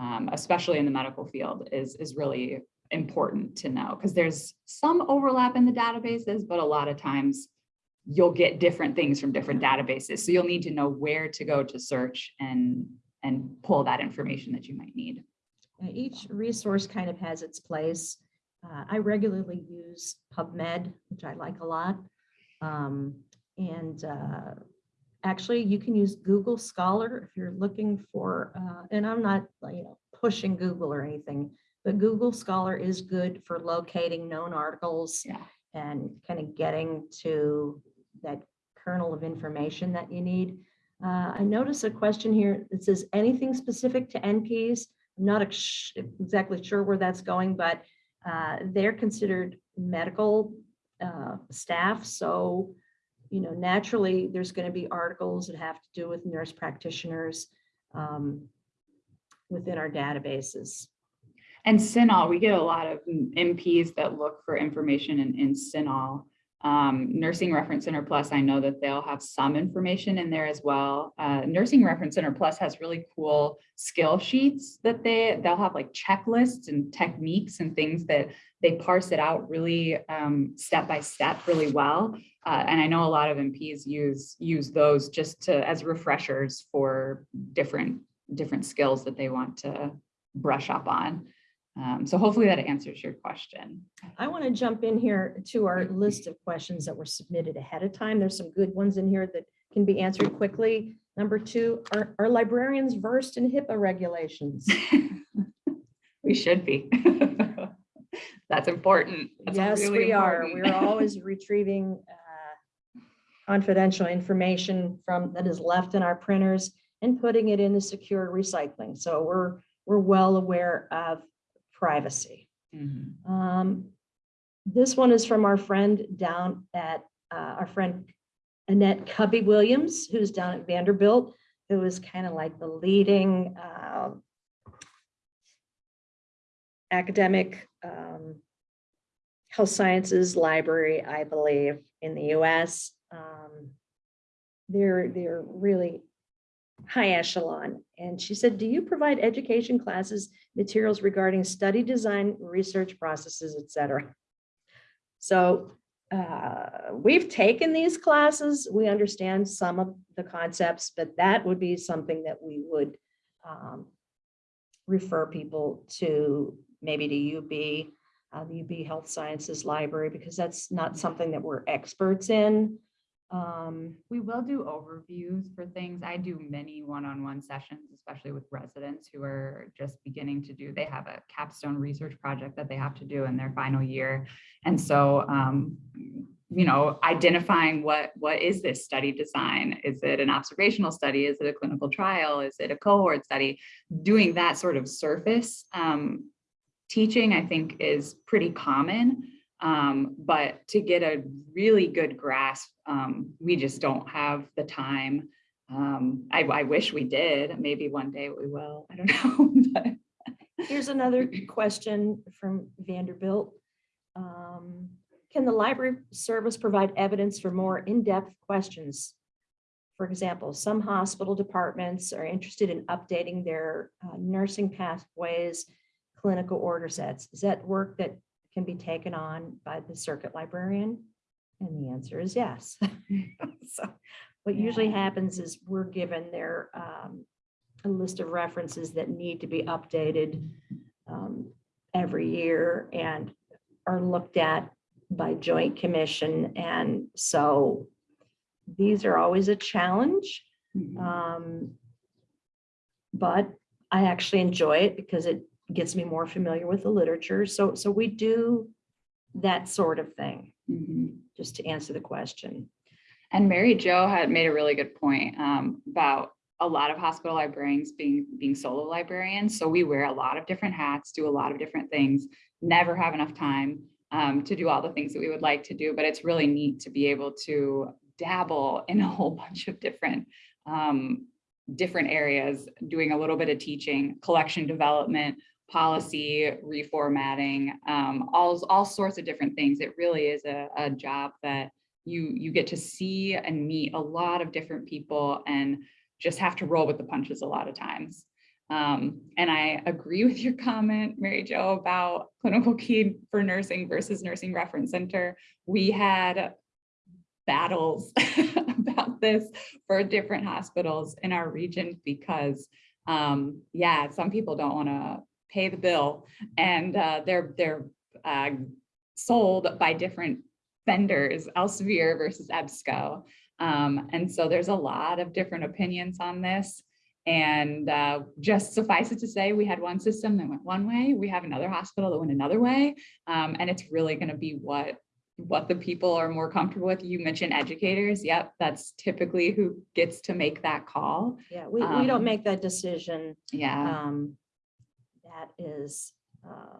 um, especially in the medical field is, is really important to know because there's some overlap in the databases, but a lot of times you'll get different things from different databases. So you'll need to know where to go to search and, and pull that information that you might need. Each resource kind of has its place. Uh, I regularly use PubMed, which I like a lot. Um, And uh, actually, you can use Google Scholar if you're looking for, uh, and I'm not, you know, pushing Google or anything, but Google Scholar is good for locating known articles Yeah. and kind of getting to that kernel of information that you need. Uh, I notice a question here that says anything specific to NPs? I'm not ex- exactly sure where that's going, but uh, they're considered medical uh, staff. So, you know, naturally, there's going to be articles that have to do with nurse practitioners um, within our databases. And CINAHL, we get a lot of NPs that look for information in, in CINAHL. Um, Nursing Reference Center Plus, I know that they'll have some information in there as well. Uh, Nursing Reference Center Plus has really cool skill sheets that they, they'll have like checklists and techniques and things that they parse it out really um, step by step really well. Uh, and I know a lot of NPs use, use those just to, as refreshers for different, different skills that they want to brush up on. Um, so hopefully that answers your question. I want to jump in here to our list of questions that were submitted ahead of time. There's some good ones in here that can be answered quickly. Number two, are, are librarians versed in HIPAA regulations? We should be. That's important. That's Yes, really we are. We're always retrieving uh, confidential information from, that is left in our printers and putting it in the secure recycling. So we're, we're well aware of privacy. Mhm. Um, This one is from our friend down at, uh, our friend Annette Cubby Williams, who's down at Vanderbilt, who is kind of like the leading uh, academic um, health sciences library, I believe, in the US. Um, They're, they're really high echelon. And she said, do you provide education classes, materials regarding study design, research processes, et cetera? So uh, we've taken these classes. We understand some of the concepts, but that would be something that we would um, refer people to, maybe to UB, uh, the UB Health Sciences Library, because that's not something that we're experts in. Um, We will do overviews for things. I do many one-on-one sessions, especially with residents who are just beginning to do, they have a capstone research project that they have to do in their final year. And so, um, you know, identifying what, what is this study design? Is it an observational study? Is it a clinical trial? Is it a cohort study? Doing that sort of surface um, teaching, I think, is pretty common. Um, but to get a really good grasp, um, we just don't have the time. Um, I, I wish we did. Maybe one day we will. I don't know. but Here's another question from Vanderbilt. Um, Can the library service provide evidence for more in-depth questions? For example, some hospital departments are interested in updating their uh, nursing pathways, clinical order sets. Is that work that can be taken on by the circuit librarian? And the answer is yes. So what usually happens is we're given their um, a list of references that need to be updated um, every year and are looked at by joint commission. And so these are always a challenge. um, But I actually enjoy it because it gets me more familiar with the literature. So, so we do that sort of thing, Mhm. just to answer the question. And Mary Jo had made a really good point um, about a lot of hospital librarians being being solo librarians. So we wear a lot of different hats, do a lot of different things, never have enough time um, to do all the things that we would like to do. But it's really neat to be able to dabble in a whole bunch of different um, different areas, doing a little bit of teaching, collection development, policy reformatting, um, all all sorts of different things. It really is a, a job that you you get to see and meet a lot of different people and just have to roll with the punches a lot of times. Um, and I agree with your comment, Mary Jo, about clinical key for nursing versus nursing reference center. We had battles about this for different hospitals in our region because um, yeah, some people don't want to pay the bill and uh, they're they're uh, sold by different vendors, Elsevier versus EBSCO. Um, and so there's a lot of different opinions on this. And uh, just suffice it to say, we had one system that went one way, we have another hospital that went another way. Um, and it's really going to be what what the people are more comfortable with. You mentioned educators. Yep, that's typically who gets to make that call. Yeah, we, we don't Um, make that decision. Yeah. Um, That is uh,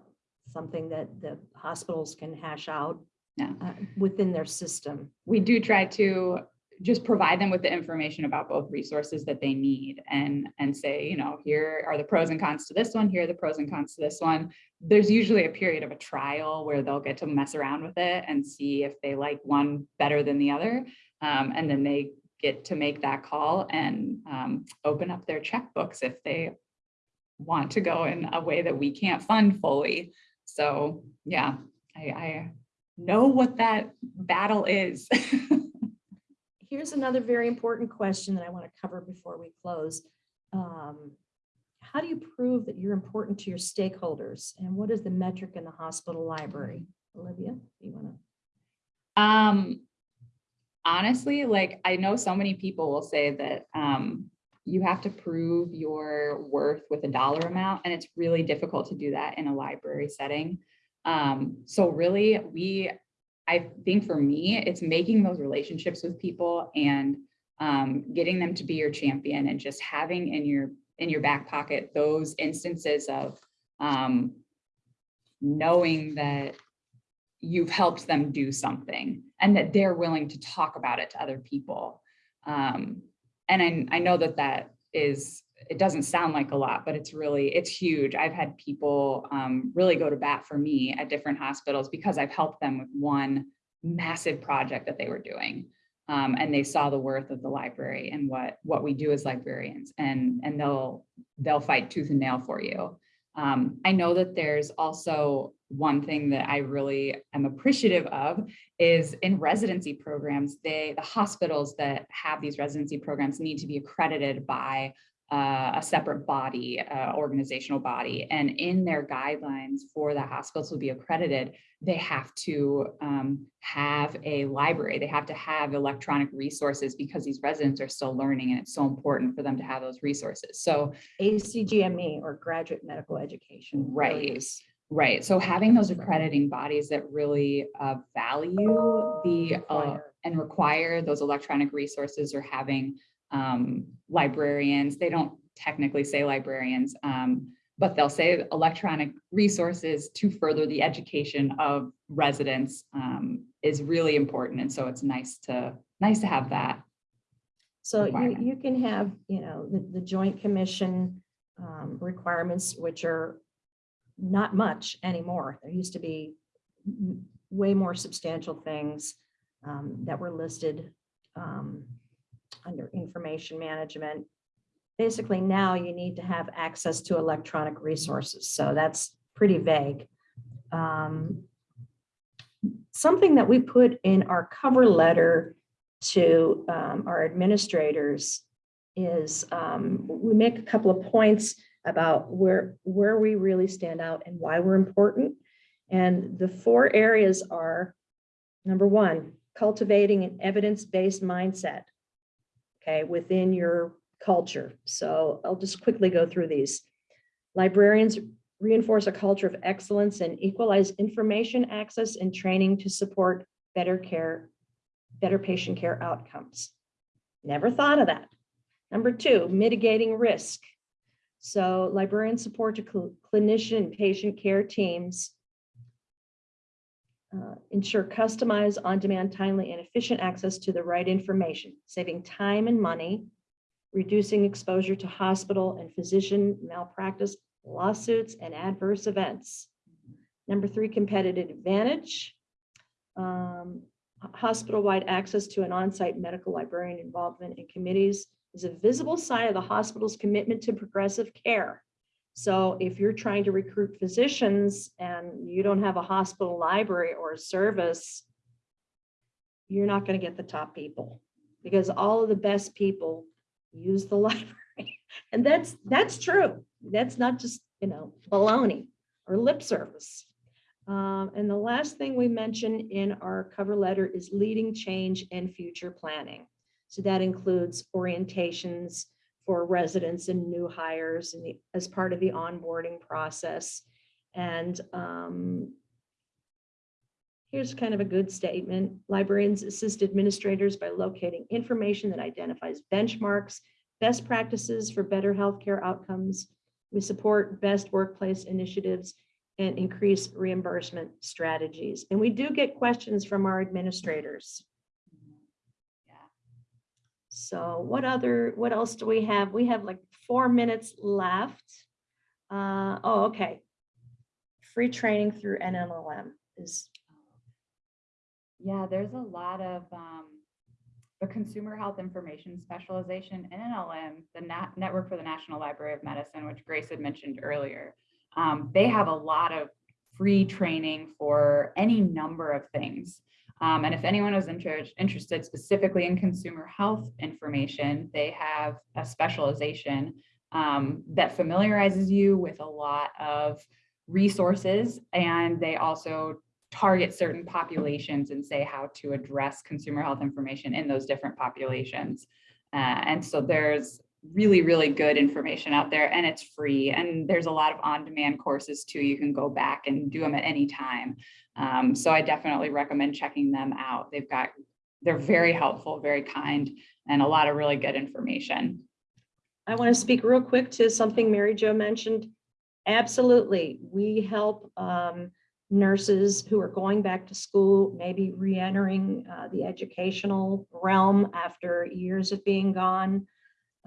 something that the hospitals can hash out Yeah. uh, within their system. we do try to just provide them with the information about both resources that they need and and say, you know, here are the pros and cons to this one, here are the pros and cons to this one. There's usually a period of a trial where they'll get to mess around with it and see if they like one better than the other. Um, and then they get to make that call and um, open up their checkbooks if they want to go in a way that we can't fund fully. So yeah, I, I know what that battle is. Here's another very important question that I want to cover before we close. Um, How do you prove that you're important to your stakeholders? And what is the metric in the hospital library? Olivia, you want to? Um, honestly, like I know so many people will say that um, you have to prove your worth with a dollar amount, and it's really difficult to do that in a library setting. Um, so really, we, I think for me, it's making those relationships with people and um, getting them to be your champion and just having in your, in your back pocket, those instances of um, knowing that you've helped them do something and that they're willing to talk about it to other people. Um, and I, I know that that is, it doesn't sound like a lot, but it's really, it's huge. I've had people um, really go to bat for me at different hospitals because I've helped them with one massive project that they were doing. Um, and they saw the worth of the library and what, what we do as librarians and, and they'll, they'll fight tooth and nail for you. Um, I know that there's also one thing that I really am appreciative of is in residency programs, they, the hospitals that have these residency programs need to be accredited by uh, a separate body, uh, organizational body. And in their guidelines for the hospitals to be accredited, they have to um, have a library. They have to have electronic resources because these residents are still learning and it's so important for them to have those resources. So ACGME or graduate medical education. Right. Right, so having those accrediting bodies that really uh, value the uh, and require those electronic resources or having um, librarians, they don't technically say librarians, um, but they'll say electronic resources to further the education of residents um, is really important. And so it's nice to, nice to have that. So you, you can have, you know, the, the joint commission um, requirements, which are not much anymore. There used to be way more substantial things um, that were listed um, under information management. Basically, now you need to have access to electronic resources, so that's pretty vague. Um, Something that we put in our cover letter to um, our administrators is um, we make a couple of points about where, where we really stand out and why we're important. And the four areas are, number one, cultivating an evidence-based mindset, okay, within your culture. So I'll just quickly go through these. Librarians reinforce a culture of excellence and equalize information access and training to support better care better patient care outcomes. Never thought of that. Number two, mitigating risk. So librarian support to cl- clinician patient care teams. uh, Ensure customized, on-demand, timely, and efficient access to the right information, saving time and money, reducing exposure to hospital and physician malpractice lawsuits and adverse events. Number three, competitive advantage. Um, Hospital-wide access to an on-site medical librarian involvement in committees is a visible sign of the hospital's commitment to progressive care. So if you're trying to recruit physicians and you don't have a hospital library or a service, you're not going to get the top people because all of the best people use the library. And that's, that's true. That's not just, you know, baloney or lip service. Um, and the last thing we mention in our cover letter is leading change and future planning. So that includes orientations for residents and new hires and as part of the onboarding process. And um, here's kind of a good statement. Librarians assist administrators by locating information that identifies benchmarks, best practices for better healthcare outcomes. We support best workplace initiatives and increase reimbursement strategies. And we do get questions from our administrators. So what other, what else do we have? We have like four minutes left. Uh, oh, okay. Free training through NNLM is, Yeah, there's a lot of, um, the consumer health information specialization in NLM, the Nat- Network for the National Library of Medicine, which Grace had mentioned earlier. Um, they have a lot of free training for any number of things. Um, and if anyone is inter- interested specifically in consumer health information, they have a specialization um, that familiarizes you with a lot of resources and they also target certain populations and say how to address consumer health information in those different populations. Uh, and so there's really, really good information out there and it's free. And there's a lot of on-demand courses too. You can go back and do them at any time. Um, so I definitely recommend checking them out. They've got, they're very helpful, very kind, and a lot of really good information. I want to speak real quick to something Mary Jo mentioned. Absolutely, we help um, nurses who are going back to school, maybe re-entering uh, the educational realm after years of being gone.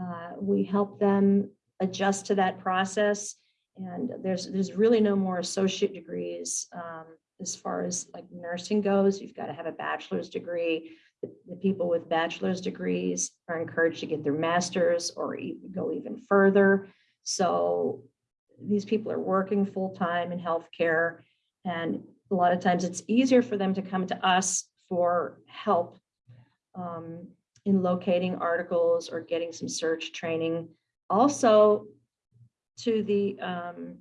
Uh, We help them adjust to that process. And there's, there's really no more associate degrees um, as far as like nursing goes. You've got to have a bachelor's degree. The the people with bachelor's degrees are encouraged to get their masters or even go even further. So these people are working full-time in healthcare. And a lot of times it's easier for them to come to us for help um, in locating articles or getting some search training. Also to the, um,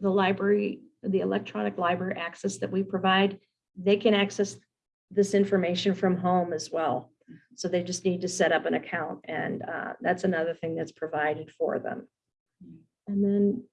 the library, the electronic library access that we provide, they can access this information from home as well. So they just need to set up an account and uh, that's another thing that's provided for them. And then,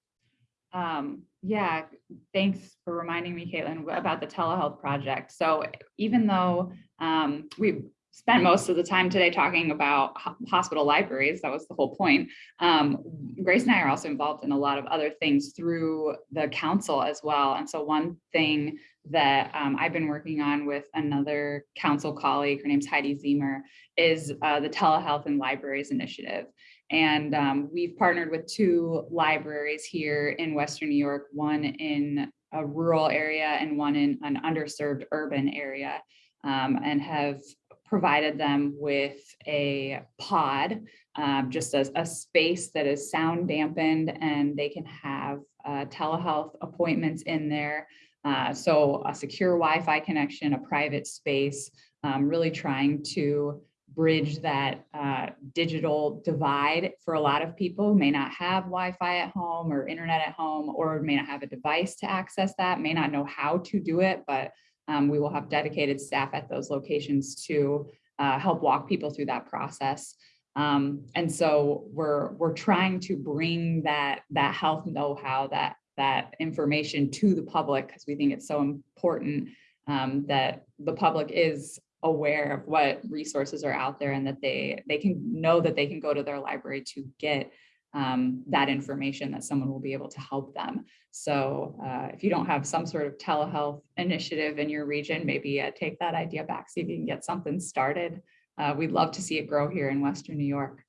Um, yeah, thanks for reminding me, Caitlin, about the telehealth project. So even though um, we spent most of the time today talking about hospital libraries, that was the whole point. Um, Grace and I are also involved in a lot of other things through the council as well. And so one thing that um, I've been working on with another council colleague, her name's Heidi Ziemer, is uh, the Telehealth and Libraries Initiative. And um, we've partnered with two libraries here in Western New York, one in a rural area and one in an underserved urban area, um, and have provided them with a pod, um, just as a space that is sound dampened and they can have uh, telehealth appointments in there. Uh, so a secure Wi-Fi connection, a private space, um, really trying to bridge that uh, digital divide for a lot of people who may not have Wi-Fi at home or internet at home, or may not have a device to access that, may not know how to do it, but um, we will have dedicated staff at those locations to uh, help walk people through that process. Um, and so we're we're trying to bring that that health know-how, that that information to the public because we think it's so important um, that the public is aware of what resources are out there and that they they can know that they can go to their library to get um, that information that someone will be able to help them. So uh, if you don't have some sort of telehealth initiative in your region, maybe uh, take that idea back, see if you can get something started. Uh, we'd love to see it grow here in Western New York.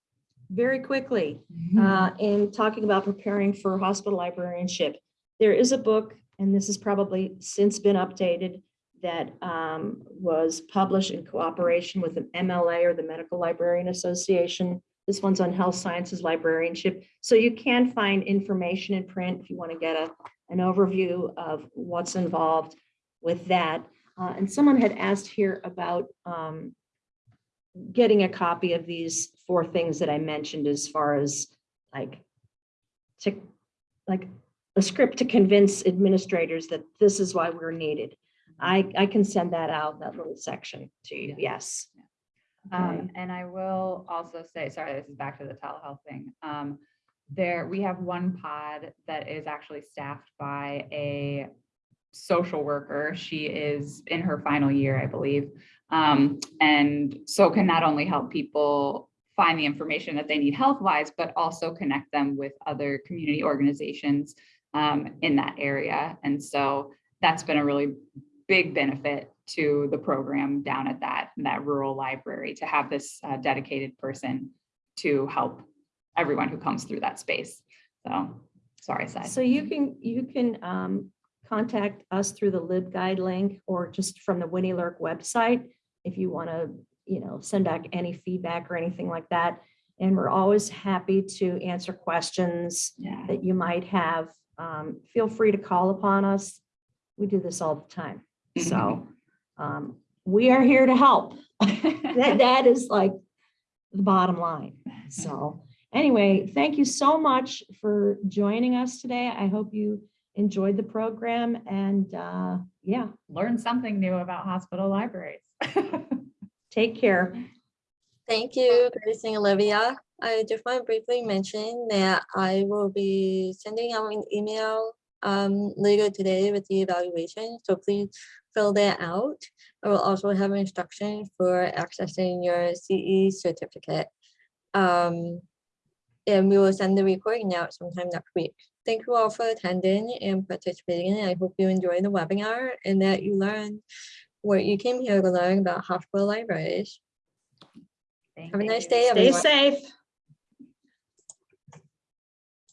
very quickly, uh, in talking about preparing for hospital librarianship, there is a book, and this has probably since been updated, that um, was published in cooperation with the MLA or the Medical Librarian Association. This one's on health sciences librarianship. So you can find information in print if you want to get a, an overview of what's involved with that. Uh, And someone had asked here about um, getting a copy of these four things that I mentioned as far as like to, like a script to convince administrators that this is why we're needed. I, I can send that out, that little section to you, yes. Um, and I will also say, sorry, this is back to the telehealth thing. Um, there, we have one pod that is actually staffed by a social worker. She is in her final year, I believe. Um, and so can not only help people find the information that they need health wise, but also connect them with other community organizations um, in that area. And so that's been a really big benefit to the program down at that, that rural library to have this uh, dedicated person to help everyone who comes through that space. So, sorry, Sai. So you can, you can um, contact us through the LibGuide link or just from the WNYLRC website if you want to, you know, send back any feedback or anything like that. And we're always happy to answer questions Yeah. that you might have. Um, Feel free to call upon us. We do this all the time. So um, we are here to help. That, that is like the bottom line. So anyway, thank you so much for joining us today. I hope you enjoyed the program and uh, yeah, Learn something new about hospital libraries. take care. Thank you, Grace and Olivia. I just want to briefly mention that I will be sending out an email um, later today with the evaluation, so please fill that out. I will also have instructions for accessing your CE certificate. Um, and we will send the recording out sometime next week. Thank you all for attending and participating. I hope you enjoy the webinar and that you learn what you came here to learn about hospital libraries. Thank Have a nice you. day, Stay everyone. safe.